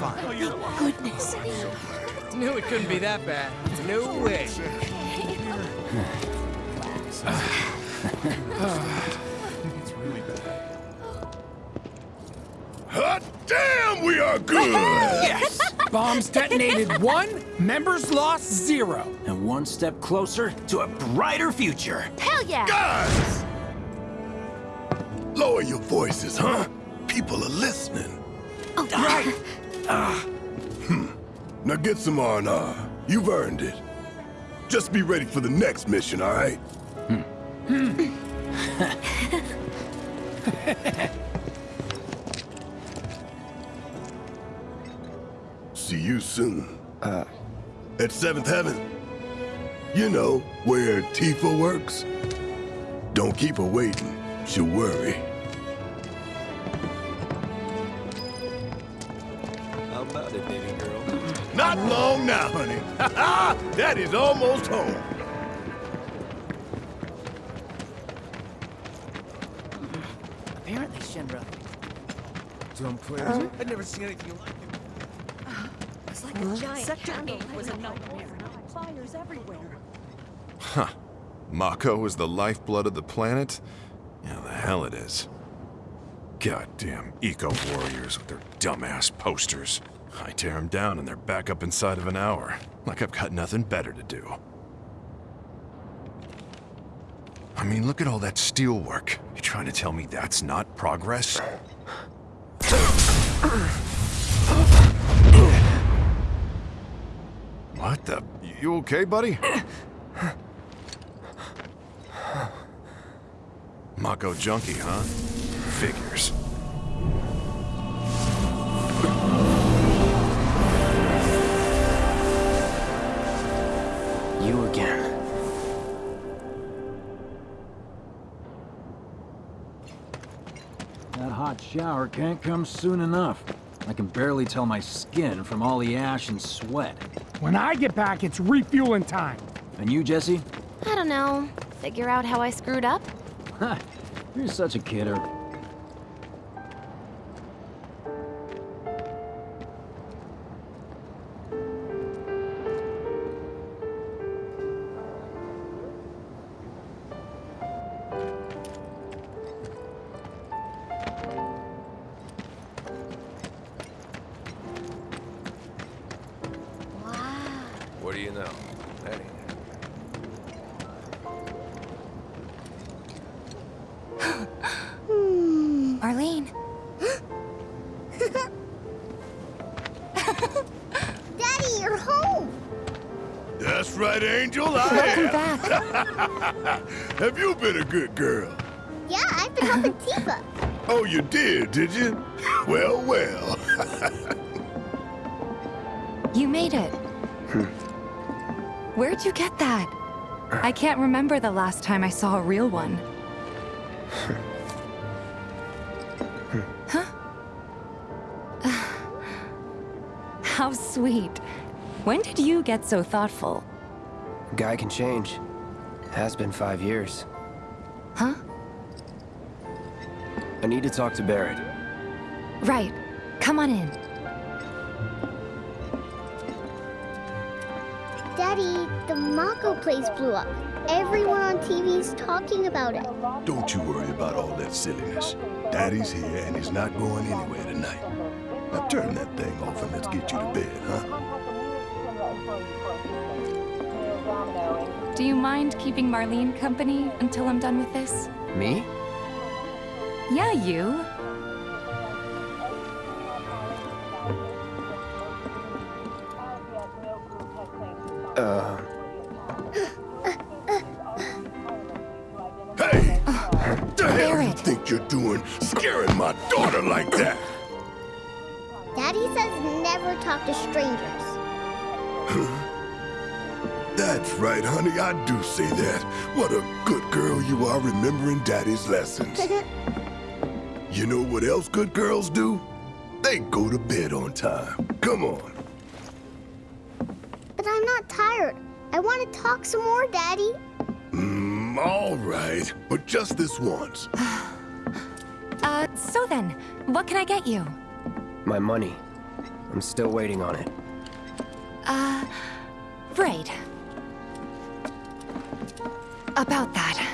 fine. Oh, oh, goodness. Knew it couldn't be that bad. No way. it's really bad. Hot damn, we are good! Yes! Bombs detonated one, members lost zero. And one step closer to a brighter future. Hell yeah! Guys! Lower your voices, huh? People are listening. Oh, right. Now get some R&R. You've earned it. Just be ready for the next mission, all right? See you soon. Uh. At Seventh Heaven. You know, where Tifa works. Don't keep her waiting. She'll worry. Not long now, honey. that is almost home. Apparently, Shinra. Dumb players. I'd never seen anything like it. It's like a giant Sector 8 was a nightmare. Fires everywhere. Huh. Mako is the lifeblood of the planet? Yeah, the hell it is. Goddamn eco-warriors with their dumbass posters. I tear them down and they're back up inside of an hour. Like I've got nothing better to do. I mean, look at all that steel work. You trying to tell me that's not progress? What the? You okay, buddy? Mako junkie, huh? Figures. Shower can't come soon enough. I can barely tell my skin from all the ash and sweat. When I get back, it's refueling time. And you, Jessie? I don't know. Figure out how I screwed up? Ha! You're such a kidder. Right, Angel. I Welcome am. back. Have you been a good girl? Yeah, I've been helping Tifa. Oh, you did, did you? Well, well. You made it. Hmm. Where'd you get that? I can't remember the last time I saw a real one. huh? How sweet. When did you get so thoughtful? Guy can change. Has been five years. Huh? I need to talk to Barrett. Right. Come on in. Daddy, the Mako place blew up. Everyone on TV's talking about it. Don't you worry about all that silliness. Daddy's here and he's not going anywhere tonight. Now turn that thing off and let's get you to bed, huh? Do you mind keeping Marlene company until I'm done with this? Me? Yeah, you. Uh, Hey! What the hell do you think you're doing scaring my daughter like that? Daddy says never talk to strangers. That's right, honey, I do say that. What a good girl you are remembering Daddy's lessons. You know what else good girls do? They go to bed on time. Come on. but I'm not tired. I want to talk some more, Daddy. Mm, all right, but just this once. Uh, so then, what can I get you? my money. I'm still waiting on it. Uh, right. About that.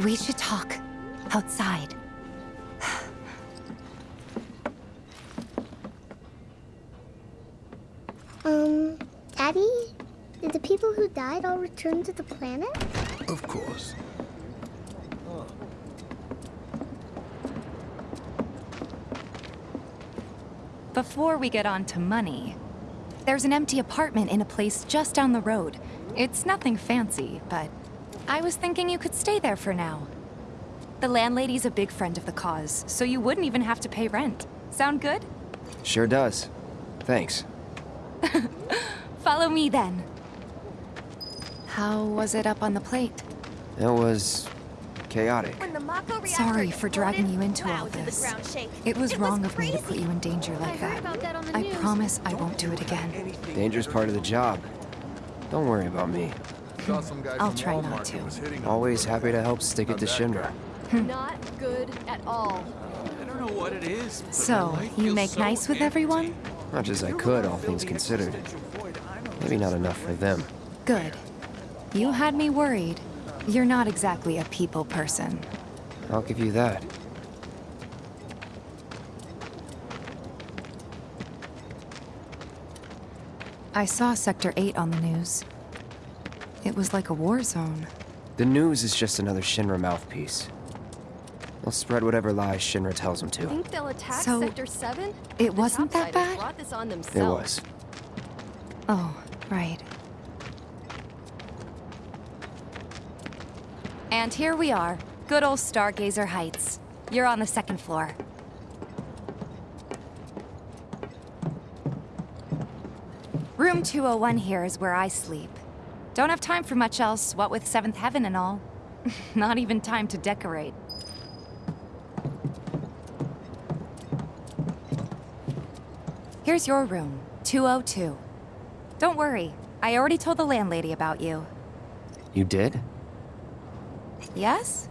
We should talk. Outside. Um, Daddy? Did the people who died all return to the planet? Of course. Before we get on to money, there's an empty apartment in a place just down the road. It's nothing fancy, but I was thinking you could stay there for now. The landlady's a big friend of the cause, so you wouldn't even have to pay rent. Sound good? Sure does. Thanks. Follow me then. How was it up on the plate? It was... chaotic. Sorry for dragging you into all this. It was wrong of me to put you in danger like that. I promise I won't do it again. Danger's part of the job. Don't worry about me. I'll try not to. Always happy to help stick it to Shinra. Hmm. Not good at all. I don't know what it is. So, you make so nice with everyone? Much as I could, all things considered. Maybe not enough for them. Good. You had me worried. You're not exactly a people person. I'll give you that. I saw Sector 8 on the news. It was like a war zone. The news is just another Shinra mouthpiece. They'll spread whatever lies Shinra tells them to. Think they'll attack So, Sector 7? it wasn't that Topsiders bad? brought this on It themselves. was. Oh, right. And here we are. Good old Stargazer Heights. You're on the second floor. Room 201 here is where I sleep. Don't have time for much else, what with Seventh Heaven and all. Not even time to decorate. Here's your room, 202. Don't worry, I already told the landlady about you. You did? Yes?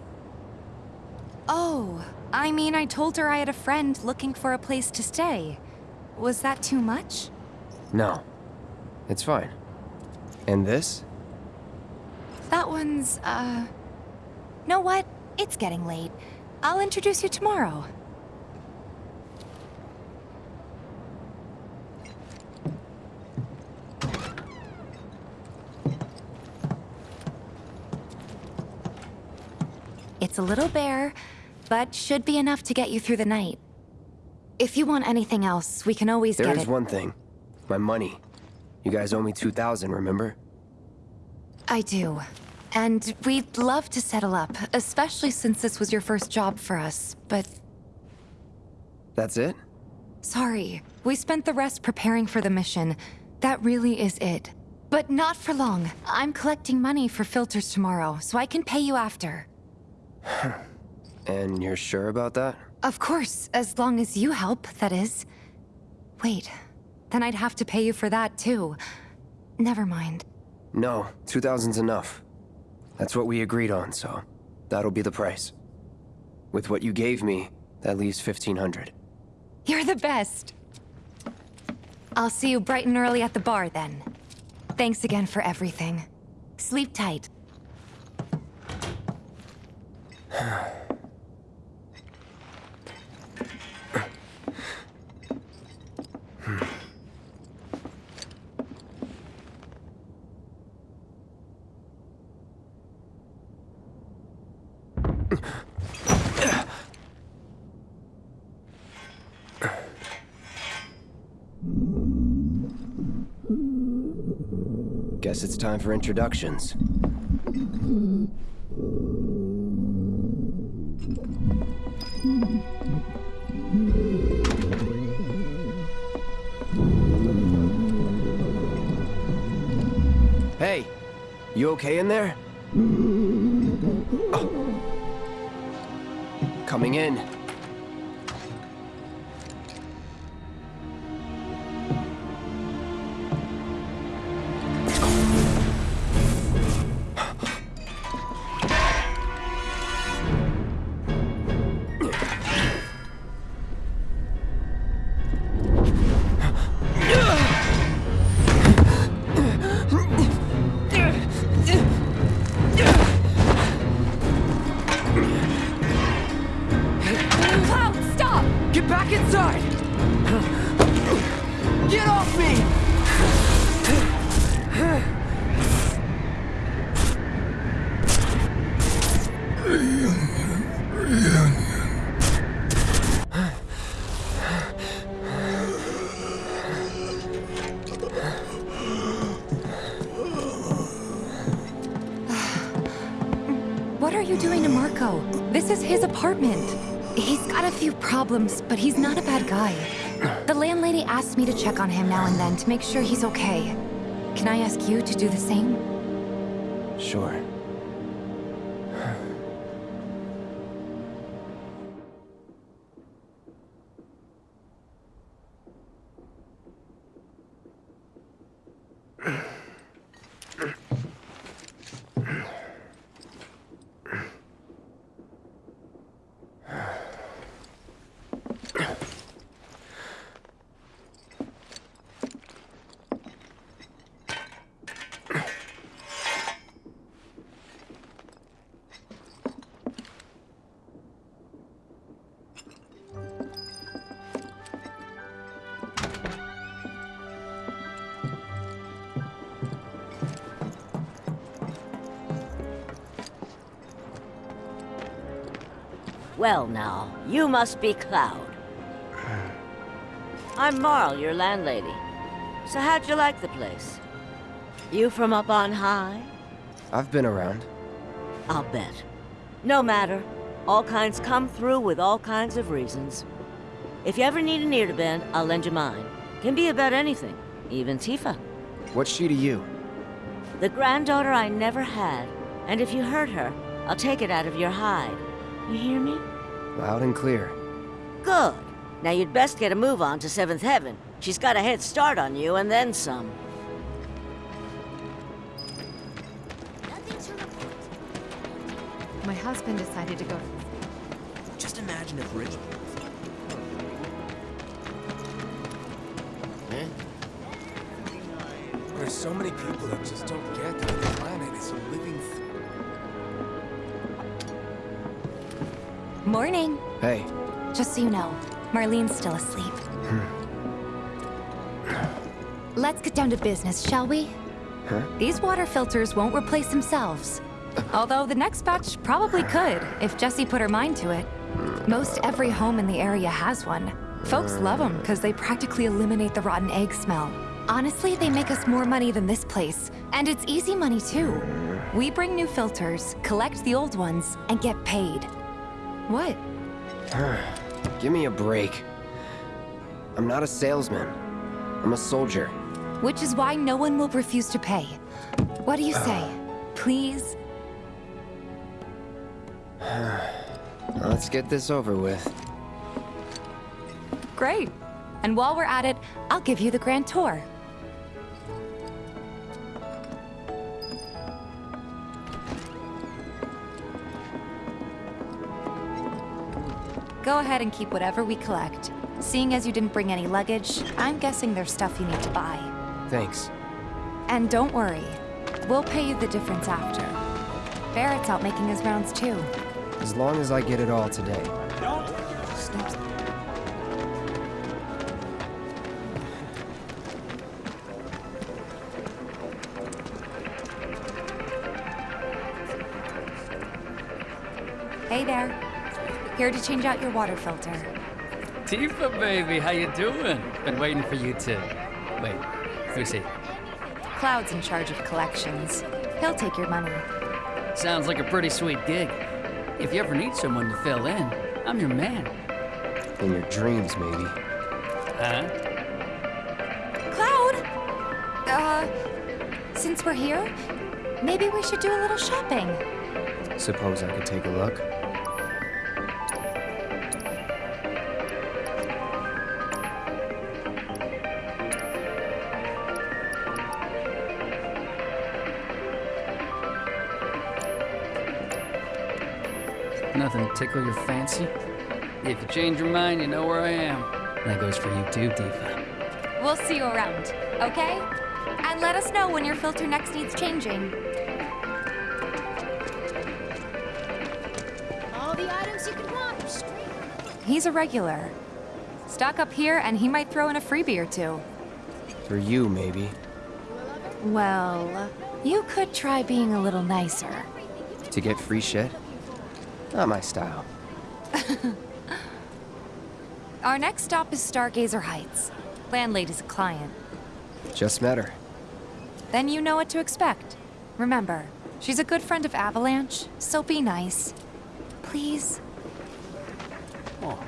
Oh, I mean, I told her I had a friend looking for a place to stay. Was that too much? No. It's fine. And this? That one's, uh... Know what? It's getting late. I'll introduce you tomorrow. It's a little bare, but should be enough to get you through the night. If you want anything else, we can always There get is it. one thing. My money. You guys owe me 2,000, remember? I do. And we'd love to settle up, especially since this was your first job for us, but That's it? sorry. We spent the rest preparing for the mission. That really is it. But not for long. I'm collecting money for filters tomorrow, so I can pay you after. And you're sure about that? Of course, as long as you help, that is. Wait, then I'd have to pay you for that too. Never mind. No, 2,000's enough. That's what we agreed on, so that'll be the price. With what you gave me, that leaves 1,500. You're the best. I'll see you bright and early at the bar then. Thanks again for everything. Sleep tight. Guess it's time for introductions. Hey, you okay in there? Oh. Coming in. His apartment. He's got a few problems, but he's not a bad guy. The landlady asked me to check on him now and then to make sure he's okay. Can I ask you to do the same? Sure. Well now, you must be Cloud. I'm Marle, your landlady. So how'd you like the place? You from up on high? I've been around. I'll bet. No matter. All kinds come through with all kinds of reasons. If you ever need an ear to bend, I'll lend you mine. Can be about anything, even Tifa. What's she to you? The granddaughter I never had. And if you hurt her, I'll take it out of your hide. You hear me? Loud and clear. Good. Now you'd best get a move on to Seventh Heaven. She's got a head start on you, and then some. My husband decided to go Just imagine if Rich... Eh? There's so many people that just don't get that the planet is a living... Morning. Hey. Just so you know, Marlene's still asleep. Hmm. Let's get down to business, shall we? Huh? These water filters won't replace themselves. Although the next batch probably could, if Jessie put her mind to it. Most every home in the area has one. Folks love them because they practically eliminate the rotten egg smell. Honestly, they make us more money than this place. And it's easy money too. Hmm. We bring new filters, collect the old ones, and get paid. What? Give me a break. I'm not a salesman. I'm a soldier. Which is why no one will refuse to pay. What do you uh. say? Please? Let's get this over with. Great. And while we're at it, I'll give you the grand tour. Go ahead and keep whatever we collect. Seeing as you didn't bring any luggage, I'm guessing there's stuff you need to buy. Thanks. And don't worry, we'll pay you the difference after. Barrett's out making his rounds too. As long as I get it all today. Here to change out your water filter. Tifa, baby, how you doing? Been waiting for you to... Wait, let me see. Cloud's in charge of collections. He'll take your money. Sounds like a pretty sweet gig. If you ever need someone to fill in, I'm your man. In your dreams, maybe. Huh? Cloud! Uh, since we're here, maybe we should do a little shopping. Suppose I could take a look? Tickle your fancy? If you change your mind, you know where I am. That goes for you too, Tifa. We'll see you around, okay? And let us know when your filter next needs changing. All the items you could want are straight He's a regular. Stock up here and he might throw in a freebie or two. For you, maybe. Well, you could try being a little nicer. To get free shit? Not my style. Our next stop is Stargazer Heights. Landlady's a client. Just met her. Then you know what to expect. Remember, she's a good friend of Avalanche, so be nice. Please? Oh,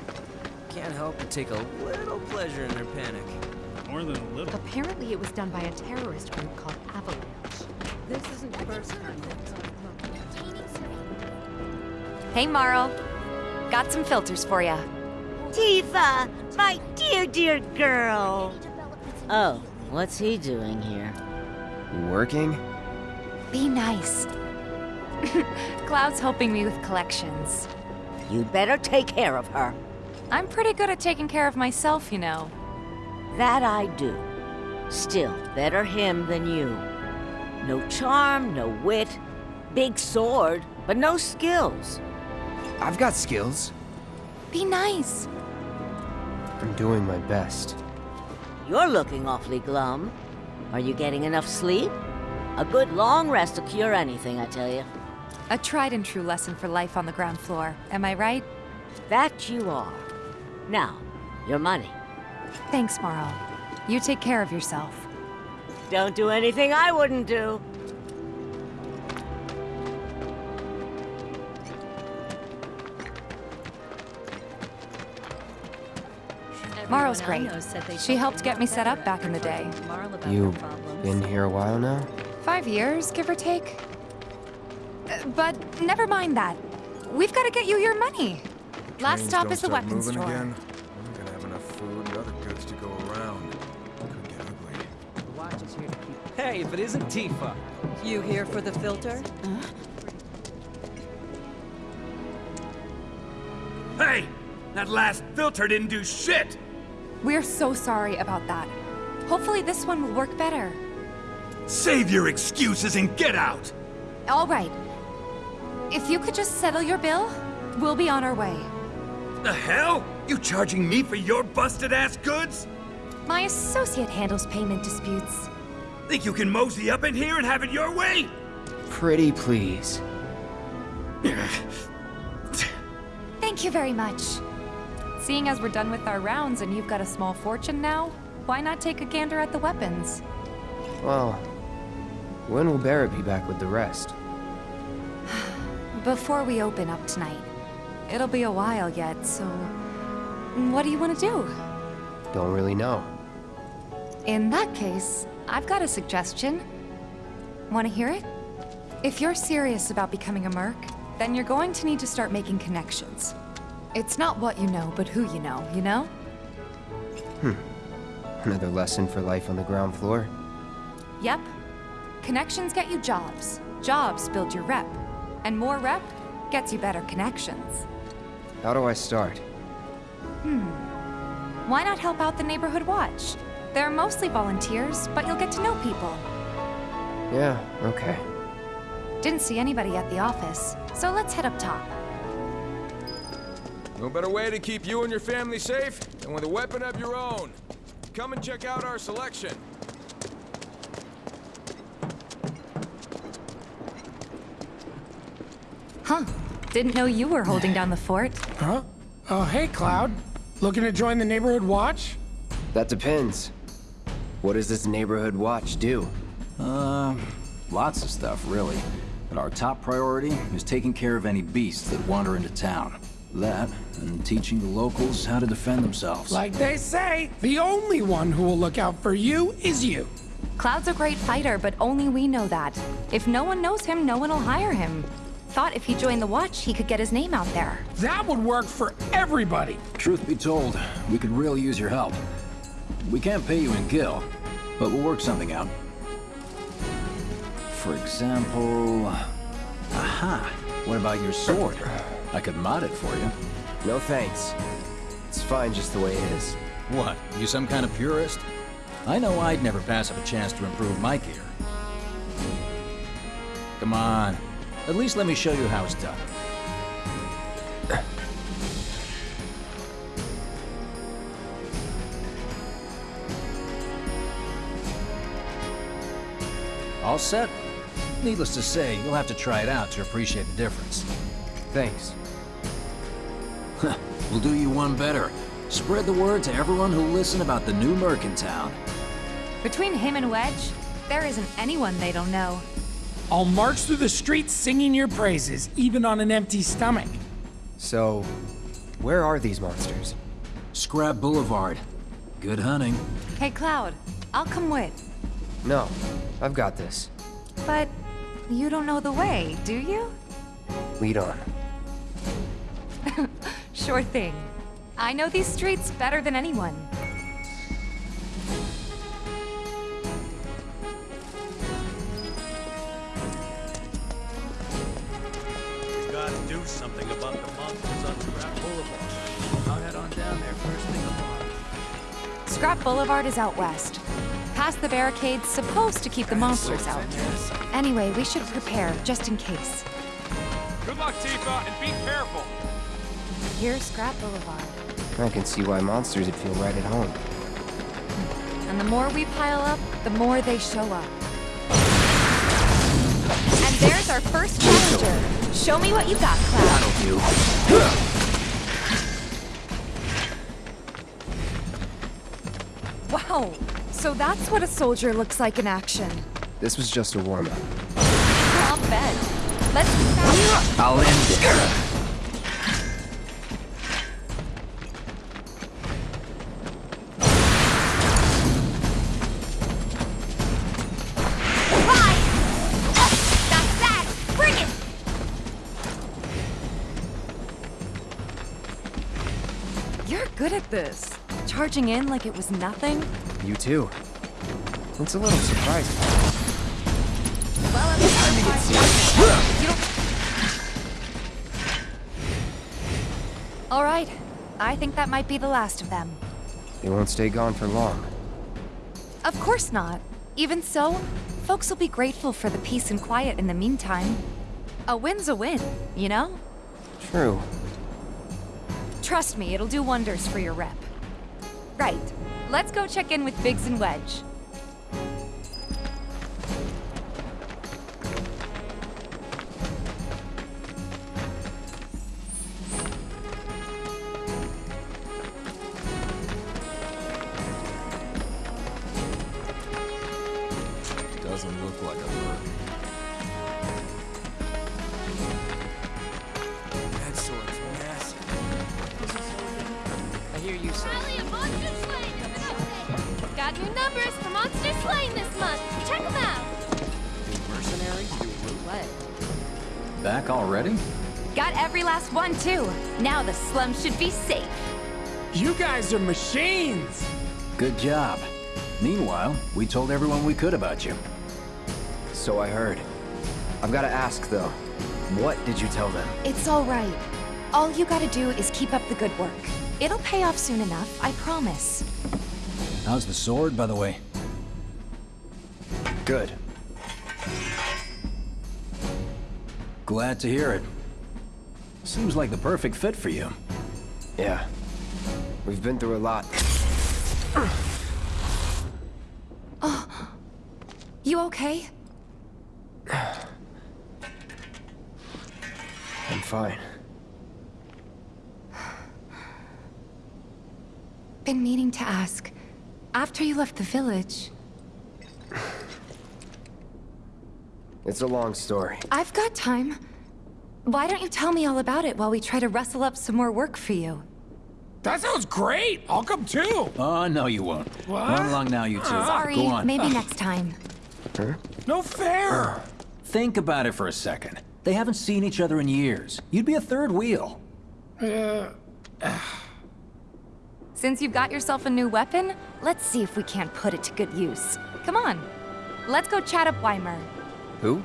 can't help but take a little pleasure in their panic. More than a little. Apparently it was done by a terrorist group called Avalanche. This isn't the first time Hey, Marle. Got some filters for ya. Tifa, my dear, dear girl. Oh, what's he doing here? Working? Be nice. Cloud's helping me with collections. You'd better take care of her. I'm pretty good at taking care of myself, you know. That I do. Still, better him than you. No charm, no wit. Big sword, but no skills. I've got skills. Be nice. I'm doing my best. You're looking awfully glum. Are you getting enough sleep? A good long rest will cure anything, I tell you. A tried and true lesson for life on the ground floor, am I right? That you are. Now, your money. Thanks, Marle. You take care of yourself. Don't do anything I wouldn't do. Marle's great. She helped get me set up back in the day. You've been here a while now? Five years, give or take. Uh, But never mind that. We've got to get you your money. Last stop is the weapons moving store. Again. I'm gonna have enough food and other goods to go around. Could get ugly. The watch is here to keep. Hey, if it isn't Tifa. You here for the filter? Huh? Hey! That last filter didn't do shit! We're so sorry about that. Hopefully this one will work better. Save your excuses and get out! All right. If you could just settle your bill, we'll be on our way. The hell? You charging me for your busted ass goods? My associate handles payment disputes. Think you can mosey up in here and have it your way? Pretty please. Thank you very much. Seeing as we're done with our rounds and you've got a small fortune now, why not take a gander at the weapons? Well, when will Barrett be back with the rest? Before we open up tonight. It'll be a while yet, so... What do you want to do? Don't really know. In that case, I've got a suggestion. Want to hear it? If you're serious about becoming a merc, then you're going to need to start making connections. It's not what you know, but who you know, you know? Hmm. Another lesson for life on the ground floor? Yep. Connections get you jobs. Jobs build your rep. And more rep gets you better connections. How do I start? Hmm. Why not help out the Neighborhood Watch? They're mostly volunteers, but you'll get to know people. Yeah, okay. Didn't see anybody at the office, so let's head up top. No better way to keep you and your family safe than with a weapon of your own. Come and check out our selection. Huh. Didn't know you were holding down the fort. Huh? Oh, hey, Cloud. Looking to join the Neighborhood Watch? That depends. What does this neighborhood watch do? Uh, lots of stuff, really. But our top priority is taking care of any beasts that wander into town. That, and teaching the locals how to defend themselves. Like they say, the only one who will look out for you is you. Cloud's a great fighter, but only we know that. If no one knows him, no one will hire him. Thought if he joined the Watch, he could get his name out there. That would work for everybody. Truth be told, we could really use your help. We can't pay you in Gil, but we'll work something out. For example... Aha! What about your sword? I could mod it for you. No thanks. It's fine just the way it is. What, you some kind of purist? I know I'd never pass up a chance to improve my gear. Come on. At least let me show you how it's done. All set? Needless to say, you'll have to try it out to appreciate the difference. Thanks. We'll do you one better. Spread the word to everyone who'll listen about the new Merc in town. Between him and Wedge, there isn't anyone they don't know. I'll march through the streets singing your praises, even on an empty stomach. So, where are these monsters? Scrap Boulevard. Good hunting. Hey, Cloud, I'll come with. No, I've got this. But you don't know the way, do you? Lead on. Sure thing. I know these streets better than anyone. We gotta do something about the monsters on Scrap Boulevard. I'll head on down there first thing tomorrow. Scrap Boulevard is out west. Past the barricades supposed to keep the monsters out. Anyway, we should prepare, just in case. Good luck, Tifa, and be careful. Here's Scrap Boulevard. I can see why monsters would feel right at home. And the more we pile up, the more they show up. And there's our first challenger. Show me what you got, Cloud. Wow, so that's what a soldier looks like in action. This was just a warm-up. I'll bet. Let's I'll end it. This. Charging in like it was nothing. You too. It's a little surprising. Well, I'm time to get serious. All right. I think that might be the last of them. They won't stay gone for long. Of course not. Even so, folks will be grateful for the peace and quiet in the meantime. A win's a win, you know? True. Trust me, it'll do wonders for your rep. Right. Let's go check in with Biggs and Wedge. Now slum should be safe. You guys are machines! Good job. Meanwhile, we told everyone we could about you. So I heard. I've got to ask, though. What did you tell them? It's all right. All you gotta do is keep up the good work. It'll pay off soon enough, I promise. How's the sword, by the way? Good. Glad to hear it. Seems like the perfect fit for you. Yeah. We've been through a lot. Oh. You okay? I'm fine. Been meaning to ask. After you left the village, It's a long story. I've got time. Why don't you tell me all about it while we try to rustle up some more work for you? That sounds great! I'll come too! Oh, no you won't. What? Run along now, you two. Sorry, Go on. maybe next time. No fair! Think about it for a second. They haven't seen each other in years. You'd be a third wheel. Uh, Since you've got yourself a new weapon, let's see if we can't put it to good use. Come on. Let's go chat up Wymer, Who?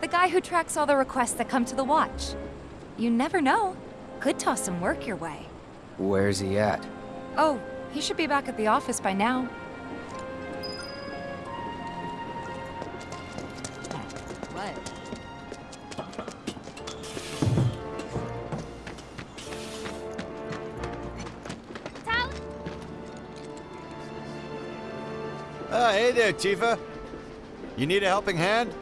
The guy who tracks all the requests that come to the watch. You never know. Could toss some work your way. Where's he at? Oh, he should be back at the office by now. What? Ah, hey there, Tifa. You need a helping hand?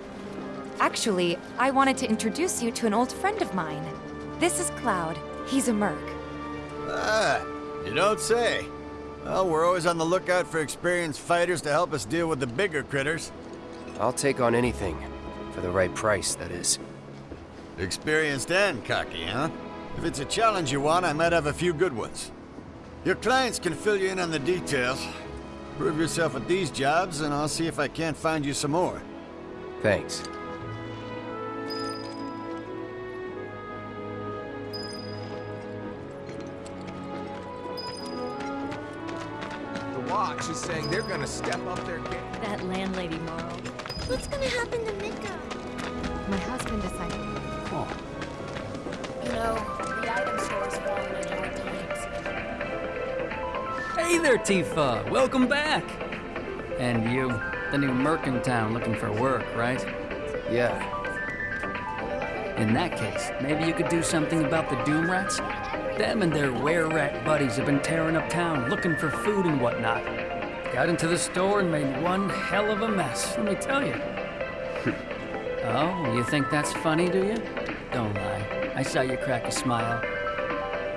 Actually, I wanted to introduce you to an old friend of mine. This is Cloud. He's a merc. Ah, you don't say. Well, we're always on the lookout for experienced fighters to help us deal with the bigger critters. I'll take on anything. For the right price, that is. Experienced and cocky, huh? If it's a challenge you want, I might have a few good ones. Your clients can fill you in on the details. Prove yourself at these jobs, and I'll see if I can't find you some more. Thanks. Watch is saying they're gonna step up their game. That landlady, Marle. What's gonna happen to Mika? My husband decided. Oh. You know, the item store's fallen in hard times. Hey there, Tifa. Welcome back. And you, the new merc in town looking for work, right? Yeah. In that case, maybe you could do something about the Doom Rats? Them and their were-rat buddies have been tearing up town, looking for food and whatnot. Got into the store and made one hell of a mess, let me tell you. oh, you think that's funny, do you? Don't lie. I saw you crack a smile.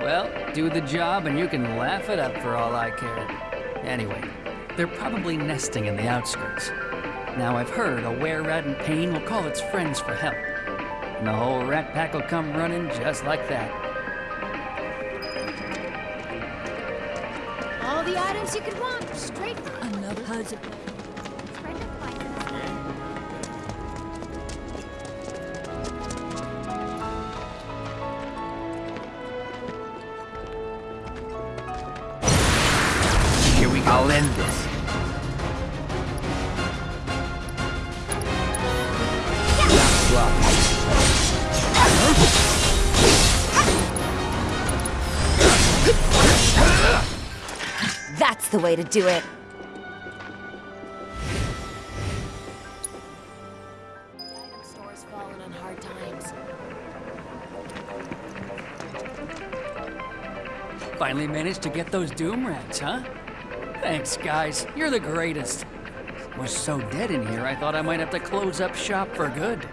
Well, do the job and you can laugh it up for all I care. Anyway, they're probably nesting in the outskirts. Now I've heard a were-rat in pain will call its friends for help. And the whole rat pack will come running just like that. From Another puzzle. Here we go. I'll end this. That's the way to do it. Finally managed to get those Doom Rats, huh? Thanks, guys. You're the greatest. Was so dead in here, I thought I might have to close up shop for good.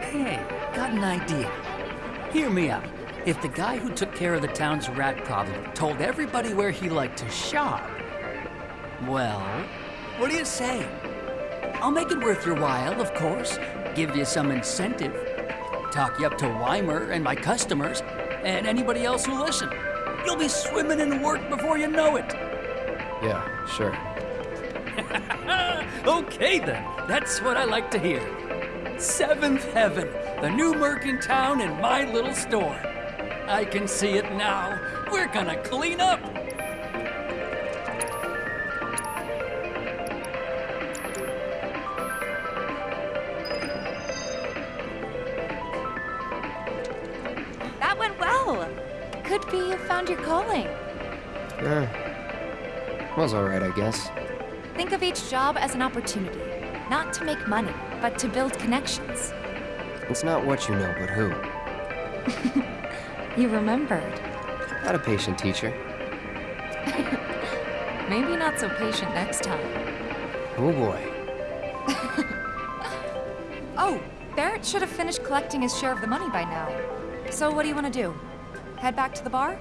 Hey, got an idea. Hear me out. If the guy who took care of the town's rat problem told everybody where he liked to shop, well, what do you say? I'll make it worth your while, of course. Give you some incentive. Talk you up to Wymer and my customers, and anybody else who listen. You'll be swimming in work before you know it. Yeah, sure. okay then, that's what I like to hear. Seventh Heaven, the new merc in town and my little store. I can see it now. We're gonna clean up. Eh. Was alright, I guess. Think of each job as an opportunity. Not to make money, but to build connections. It's not what you know, but who. You remembered. Not a patient teacher. Maybe not so patient next time. Oh boy. Oh, Barrett should have finished collecting his share of the money by now. So what do you want to do? Head back to the bar?